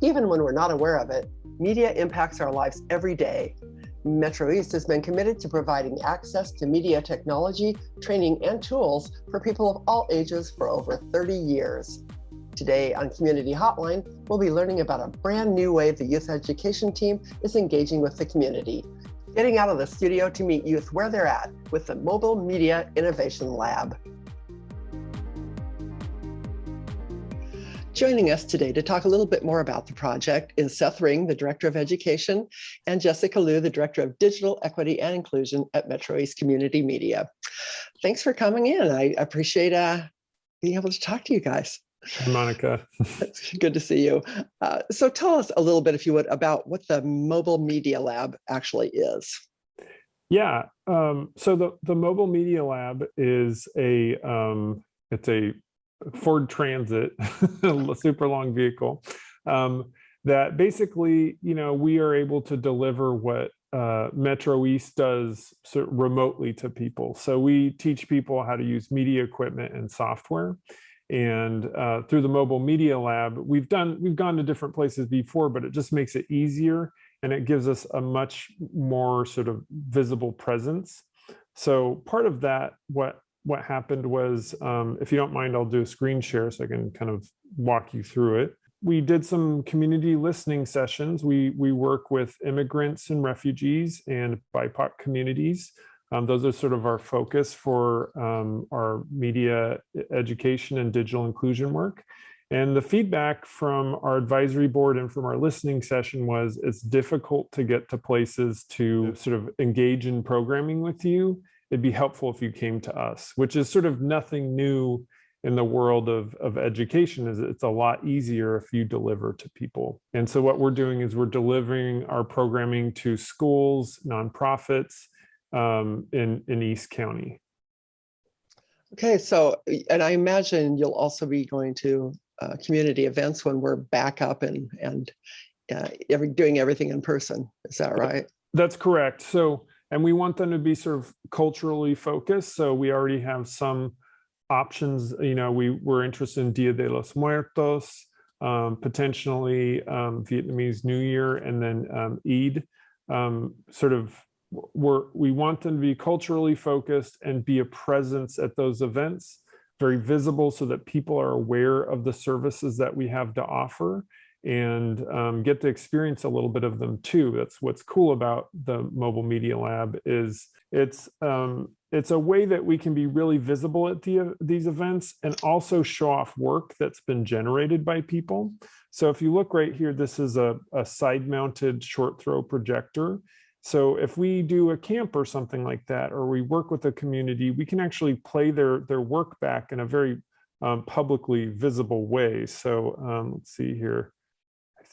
Even when we're not aware of it, media impacts our lives every day. Metro East has been committed to providing access to media technology, training, and tools for people of all ages for over 30 years. Today on Community Hotline, we'll be learning about a brand new way the youth education team is engaging with the community, getting out of the studio to meet youth where they're at with the Mobile Media Innovation Lab. Joining us today to talk a little bit more about the project is Seth Ring, the Director of Education, and Jessica Liu, the Director of Digital Equity and Inclusion at Metro East Community Media. Thanks for coming in. I appreciate uh, being able to talk to you guys. Monica. It's good to see you. Uh, so tell us a little bit, if you would, about what the Mobile Media Lab actually is. Yeah, um, so the, the Mobile Media Lab is a, um, it's a Ford Transit, a super long vehicle, um, that basically, you know, we are able to deliver what uh, Metro East does remotely to people. So we teach people how to use media equipment and software. And uh, through the Mobile Media Lab, we've done, we've gone to different places before, but it just makes it easier and it gives us a much more sort of visible presence. So part of that, what what happened was, um, if you don't mind, I'll do a screen share so I can kind of walk you through it. We did some community listening sessions. We, we work with immigrants and refugees and BIPOC communities. Um, those are sort of our focus for um, our media education and digital inclusion work. And the feedback from our advisory board and from our listening session was it's difficult to get to places to sort of engage in programming with you it'd be helpful if you came to us, which is sort of nothing new in the world of, of education is it's a lot easier if you deliver to people. And so what we're doing is we're delivering our programming to schools, nonprofits um, in, in East County. Okay, so, and I imagine you'll also be going to uh, community events when we're back up and, and uh, every, doing everything in person. Is that right? That's correct. So and we want them to be sort of culturally focused. So we already have some options. You know, we were interested in Dia de los Muertos, um, potentially um, Vietnamese New Year, and then um, Eid. Um, sort of, we're, we want them to be culturally focused and be a presence at those events, very visible so that people are aware of the services that we have to offer and um, get to experience a little bit of them too. That's what's cool about the Mobile Media Lab is it's um, it's a way that we can be really visible at the, these events and also show off work that's been generated by people. So if you look right here, this is a, a side mounted short throw projector. So if we do a camp or something like that, or we work with a community, we can actually play their, their work back in a very um, publicly visible way. So um, let's see here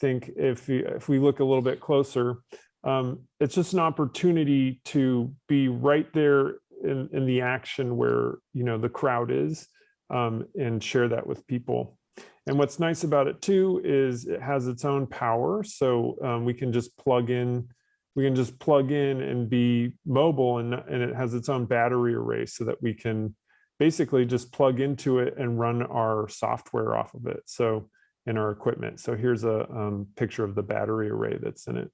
think if we, if we look a little bit closer, um, it's just an opportunity to be right there in, in the action where you know the crowd is um, and share that with people. And what's nice about it too is it has its own power. So um, we can just plug in, we can just plug in and be mobile and, and it has its own battery array so that we can basically just plug into it and run our software off of it. So in our equipment. So here's a um, picture of the battery array that's in it.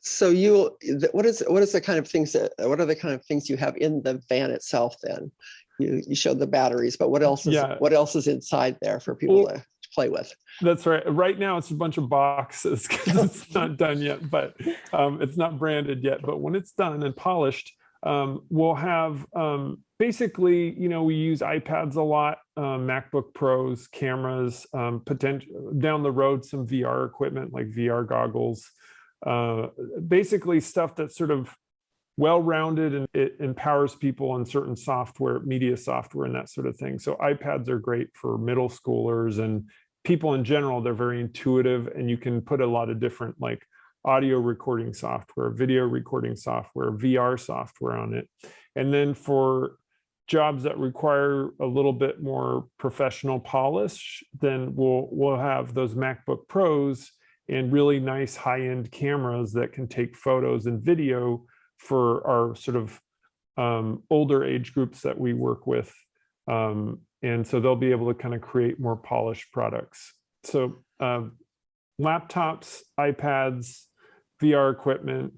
So you, what is what is the kind of things that what are the kind of things you have in the van itself? Then you you showed the batteries, but what else is yeah. what else is inside there for people well, to play with? That's right. Right now it's a bunch of boxes because it's not done yet, but um, it's not branded yet. But when it's done and polished, um, we'll have um, basically, you know, we use iPads a lot, um, MacBook Pros, cameras, um, potential down the road, some VR equipment like VR goggles, uh, basically stuff that's sort of well-rounded and it empowers people on certain software, media software and that sort of thing. So iPads are great for middle schoolers and people in general, they're very intuitive and you can put a lot of different like audio recording software, video recording software, VR software on it. And then for jobs that require a little bit more professional polish, then we'll we'll have those MacBook Pros and really nice high-end cameras that can take photos and video for our sort of um, older age groups that we work with. Um, and so they'll be able to kind of create more polished products. so uh, laptops, iPads, VR equipment,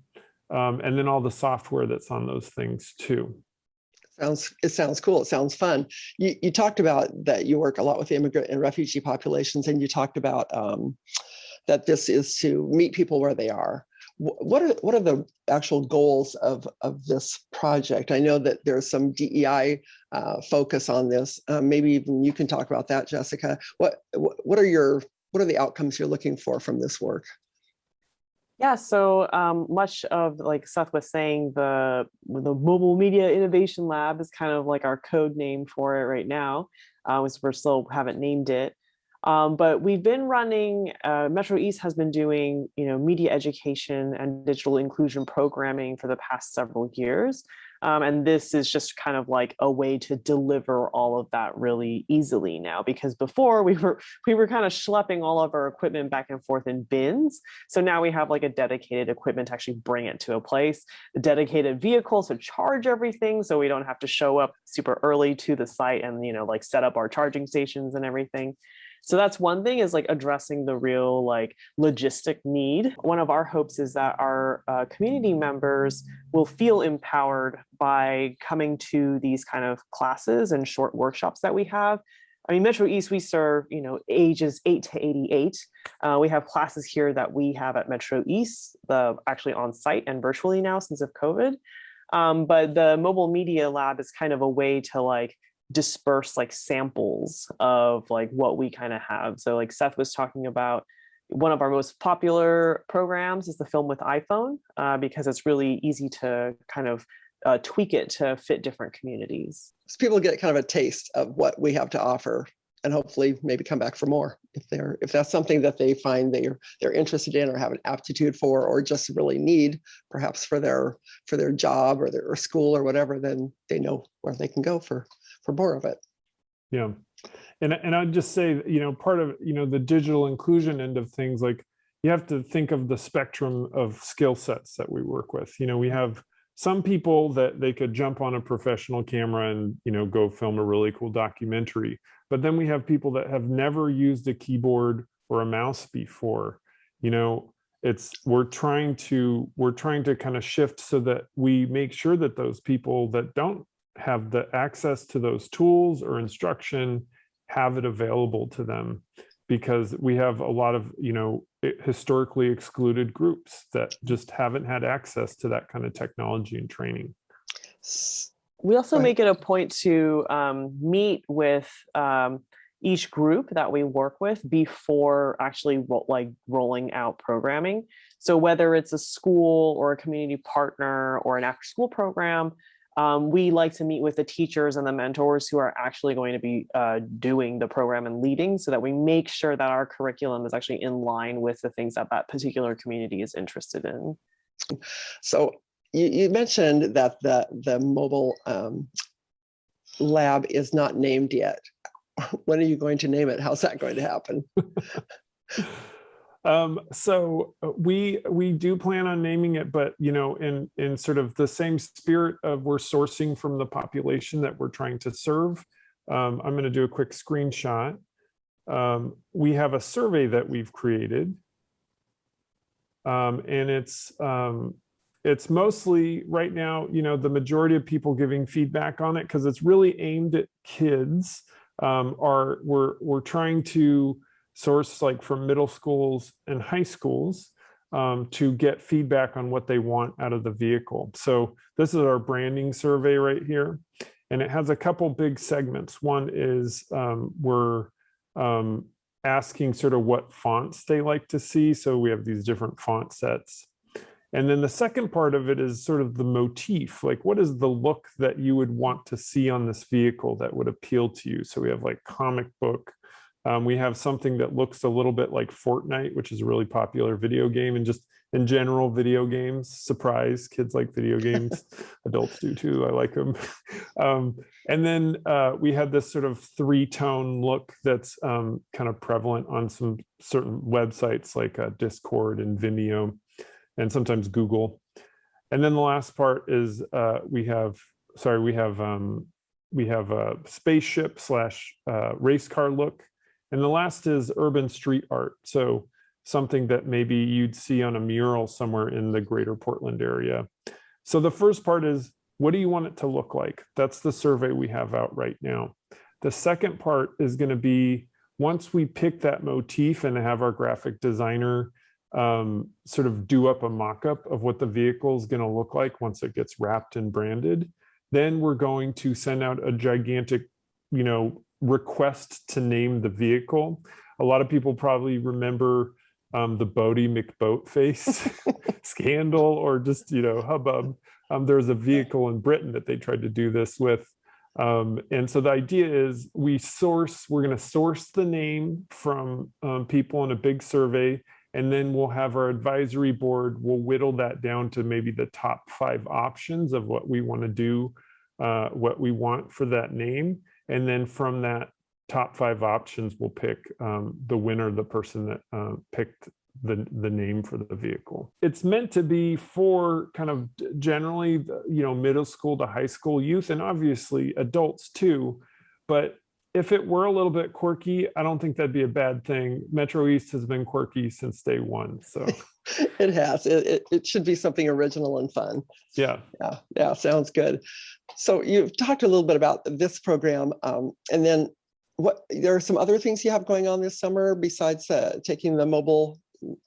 um, and then all the software that's on those things too. Sounds, it sounds cool. It sounds fun. You, you talked about that you work a lot with immigrant and refugee populations, and you talked about um, that this is to meet people where they are. What are what are the actual goals of of this project? I know that there's some DEI uh, focus on this. Um, maybe even you can talk about that, Jessica. What what are your what are the outcomes you're looking for from this work? Yeah, so um, much of like Seth was saying, the the Mobile Media Innovation Lab is kind of like our code name for it right now. Uh, we're still haven't named it. Um, but we've been running, uh, Metro East has been doing, you know, media education and digital inclusion programming for the past several years. Um, and this is just kind of like a way to deliver all of that really easily now, because before we were we were kind of schlepping all of our equipment back and forth in bins. So now we have like a dedicated equipment to actually bring it to a place, a dedicated vehicle to charge everything. So we don't have to show up super early to the site and, you know, like set up our charging stations and everything. So that's one thing is like addressing the real like logistic need. One of our hopes is that our uh, community members will feel empowered by coming to these kind of classes and short workshops that we have. I mean, Metro East, we serve, you know, ages 8 to 88. Uh, we have classes here that we have at Metro East, the actually on site and virtually now since of COVID. Um, but the mobile media lab is kind of a way to like disperse like samples of like what we kind of have. So like Seth was talking about, one of our most popular programs is the film with iPhone uh, because it's really easy to kind of uh, tweak it to fit different communities. So people get kind of a taste of what we have to offer and hopefully maybe come back for more if they're if that's something that they find they're they're interested in or have an aptitude for or just really need perhaps for their for their job or their or school or whatever then they know where they can go for for more of it. Yeah. And, and I'd just say, you know, part of, you know, the digital inclusion end of things, like you have to think of the spectrum of skill sets that we work with. You know, we have some people that they could jump on a professional camera and, you know, go film a really cool documentary. But then we have people that have never used a keyboard or a mouse before. You know, it's we're trying to we're trying to kind of shift so that we make sure that those people that don't have the access to those tools or instruction, have it available to them because we have a lot of, you know, historically excluded groups that just haven't had access to that kind of technology and training. We also make it a point to um, meet with um, each group that we work with before actually ro like rolling out programming. So whether it's a school or a community partner or an after school program, um, we like to meet with the teachers and the mentors who are actually going to be uh, doing the program and leading so that we make sure that our curriculum is actually in line with the things that that particular community is interested in. So you, you mentioned that the, the mobile um, lab is not named yet. When are you going to name it? How's that going to happen? Um, so uh, we we do plan on naming it, but you know, in in sort of the same spirit of we're sourcing from the population that we're trying to serve. Um, I'm going to do a quick screenshot. Um, we have a survey that we've created, um, and it's um, it's mostly right now, you know, the majority of people giving feedback on it because it's really aimed at kids. Um, are we're we're trying to source like from middle schools and high schools um, to get feedback on what they want out of the vehicle. So this is our branding survey right here. And it has a couple big segments. One is um, we're um, asking sort of what fonts they like to see. So we have these different font sets. And then the second part of it is sort of the motif, like what is the look that you would want to see on this vehicle that would appeal to you? So we have like comic book, um, we have something that looks a little bit like Fortnite, which is a really popular video game and just in general video games. Surprise, kids like video games. Adults do too, I like them. um, and then uh, we had this sort of three-tone look that's um, kind of prevalent on some certain websites like uh, Discord and Vimeo and sometimes Google. And then the last part is uh, we have, sorry, we have um, we have a spaceship slash uh, race car look And the last is urban street art. So something that maybe you'd see on a mural somewhere in the greater Portland area. So the first part is, what do you want it to look like? That's the survey we have out right now. The second part is going to be once we pick that motif and have our graphic designer um, sort of do up a mock-up of what the vehicle is going to look like once it gets wrapped and branded, then we're going to send out a gigantic, you know, request to name the vehicle. A lot of people probably remember um, the Boaty McBoatface scandal or just, you know, hubbub. Um, there was a vehicle in Britain that they tried to do this with. Um, and so the idea is we source, we're going to source the name from um, people in a big survey and then we'll have our advisory board, we'll whittle that down to maybe the top five options of what we want to do, uh, what we want for that name. And then from that top five options, we'll pick um, the winner, the person that uh, picked the, the name for the vehicle. It's meant to be for kind of generally, you know, middle school to high school youth and obviously adults too. But if it were a little bit quirky, I don't think that'd be a bad thing. Metro East has been quirky since day one. So it has. It, it, it, should be something original and fun. Yeah. Yeah. Yeah. Sounds good. So you've talked a little bit about this program um, and then what there are some other things you have going on this summer besides uh, taking the mobile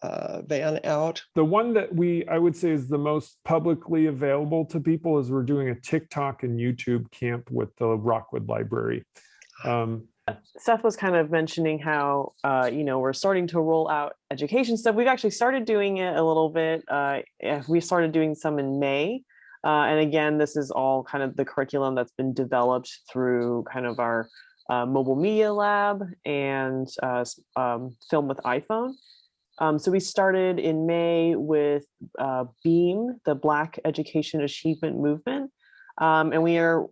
uh, van out? The one that we, I would say is the most publicly available to people is we're doing a TikTok and YouTube camp with the Rockwood Library. Um, Seth was kind of mentioning how, uh, you know, we're starting to roll out education stuff. We've actually started doing it a little bit. Uh, we started doing some in May. Uh, and again, this is all kind of the curriculum that's been developed through kind of our uh, mobile media lab and uh, um, film with iPhone. Um, so we started in May with uh, BEAM, the Black Education Achievement Movement. Um, and we are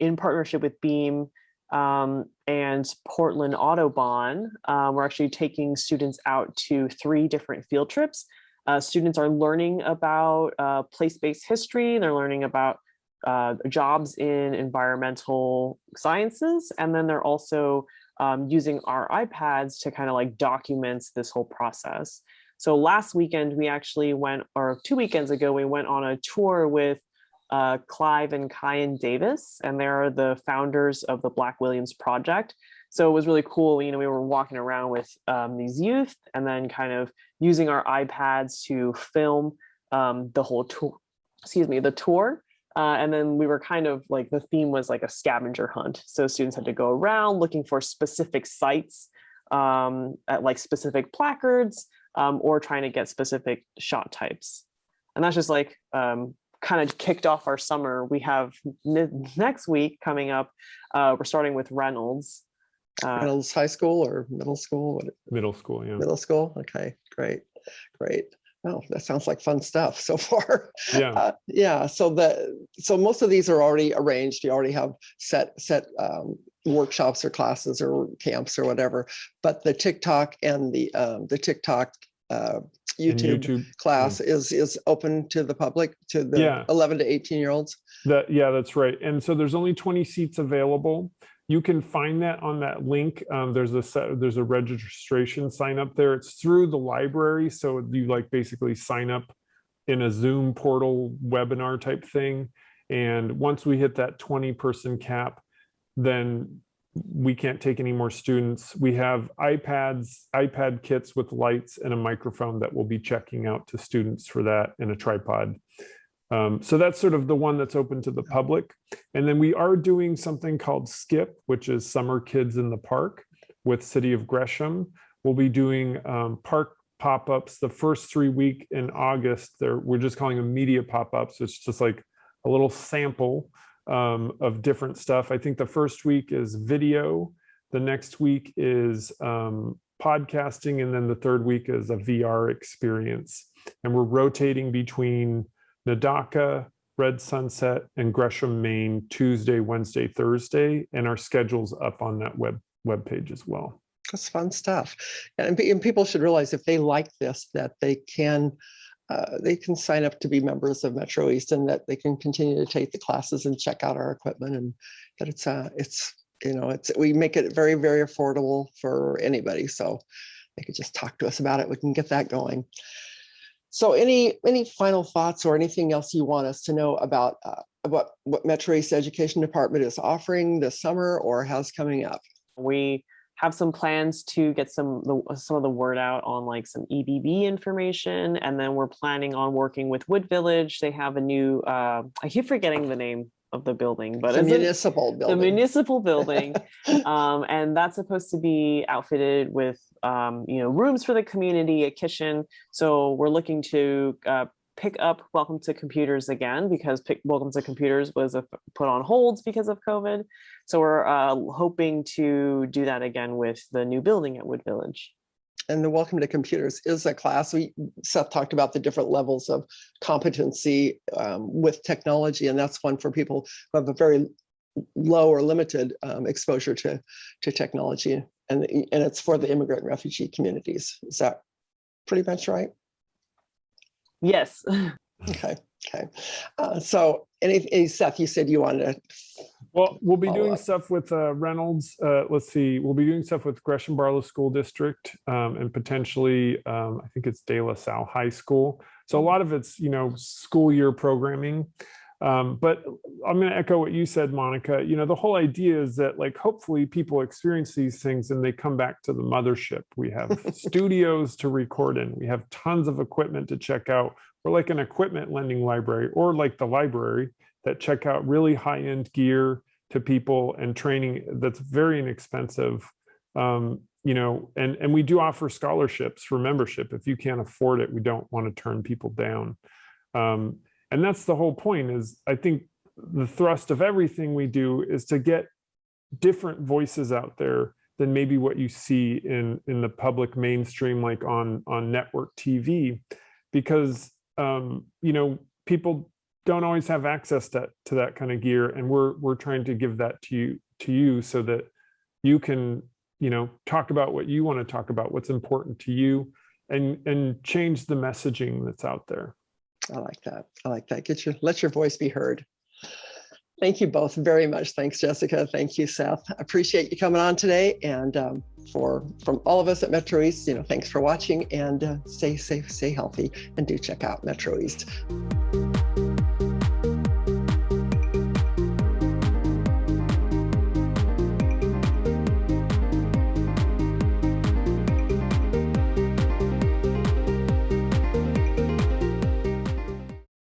in partnership with BEAM um, and Portland Audubon. Uh, we're actually taking students out to three different field trips. Uh, students are learning about uh, place-based history, they're learning about uh, jobs in environmental sciences, and then they're also um, using our iPads to kind of like document this whole process. So last weekend, we actually went, or two weekends ago, we went on a tour with uh, Clive and Kayin Davis, and they're the founders of the Black Williams Project. So it was really cool. You know, we were walking around with um, these youth and then kind of using our iPads to film um, the whole tour, excuse me, the tour. Uh, and then we were kind of like, the theme was like a scavenger hunt. So students had to go around looking for specific sites um, at like specific placards um, or trying to get specific shot types. And that's just like um, kind of kicked off our summer. We have next week coming up, uh, we're starting with Reynolds. Uh, Reynolds High School or middle school? What, middle school, yeah. Middle school. Okay, great, great. Oh, that sounds like fun stuff so far. Yeah. Uh, yeah. So the so most of these are already arranged. You already have set set um, workshops or classes or camps or whatever. But the TikTok and the um, the TikTok uh, YouTube, YouTube, class yeah. is is open to the public to the yeah. 11 to 18 year olds. That yeah that's right. And so there's only 20 seats available. You can find that on that link. Um, there's a set, there's a registration sign up there. It's through the library. So you like basically sign up in a zoom portal webinar type thing. And once we hit that 20 person cap then we can't take any more students. We have iPads, iPad kits with lights and a microphone that we'll be checking out to students for that and a tripod. Um, so that's sort of the one that's open to the public. And then we are doing something called SKIP, which is Summer Kids in the Park with City of Gresham. We'll be doing um, park pop-ups the first three week in August. There, we're just calling them media pop-ups. It's just like a little sample um, of different stuff. I think the first week is video. The next week is um, podcasting. And then the third week is a VR experience. And we're rotating between Nadaka, Red Sunset, and Gresham, Main, Tuesday, Wednesday, Thursday. And our schedule's up on that web web page as well. That's fun stuff. And, and people should realize if they like this, that they can uh, they can sign up to be members of Metro East and that they can continue to take the classes and check out our equipment and that it's uh, it's you know, it's, we make it very, very affordable for anybody. So they could just talk to us about it. We can get that going. So any, any final thoughts or anything else you want us to know about uh, what, what Metro East Education Department is offering this summer or has coming up? We have some plans to get some the, some of the word out on like some EBB information, and then we're planning on working with Wood Village. They have a new uh, I keep forgetting the name of the building, but The a- municipal building. the municipal building, um, and that's supposed to be outfitted with um, you know rooms for the community, a kitchen. So we're looking to uh, pick up Welcome to Computers again because pick, Welcome to Computers was uh, put on holds because of COVID. So we're uh, hoping to do that again with the new building at Wood Village. And the Welcome to Computers is a class. We, Seth talked about the different levels of competency um, with technology, and that's one for people who have a very low or limited um, exposure to, to technology. And, and it's for the immigrant refugee communities. Is that pretty much right? Yes. Okay, okay. Uh, So any, any- Seth, you said you wanted to, Well, we'll be doing up. stuff with uh, Reynolds. Uh, let's see, we'll be doing stuff with Gresham Barlow School District um, and potentially, um, I think it's De La Salle High School. So a lot of it's, you know, school year programming. Um, but I'm going to echo what you said, Monica. You know, the whole idea is that, like, hopefully people experience these things and they come back to the mothership. We have studios to record in. We have tons of equipment to check out. We're like an equipment lending library, or like the library that check out really high-end gear to people and training that's very inexpensive. Um, you know, and and we do offer scholarships for membership. If you can't afford it, we don't want to turn people down. Um, and that's the whole point is I think the thrust of everything we do is to get different voices out there than maybe what you see in in the public mainstream like on on network TV because um you know people don't always have access to, to that kind of gear and we're we're trying to give that to you to you so that you can you know talk about what you want to talk about what's important to you and and change the messaging that's out there I like that. I like that. Get your, let your voice be heard. Thank you both very much. Thanks, Jessica. Thank you, Seth. I Appreciate you coming on today. And um, for from all of us at Metro East, you know, thanks for watching and uh, stay safe, stay healthy, and do check out Metro East.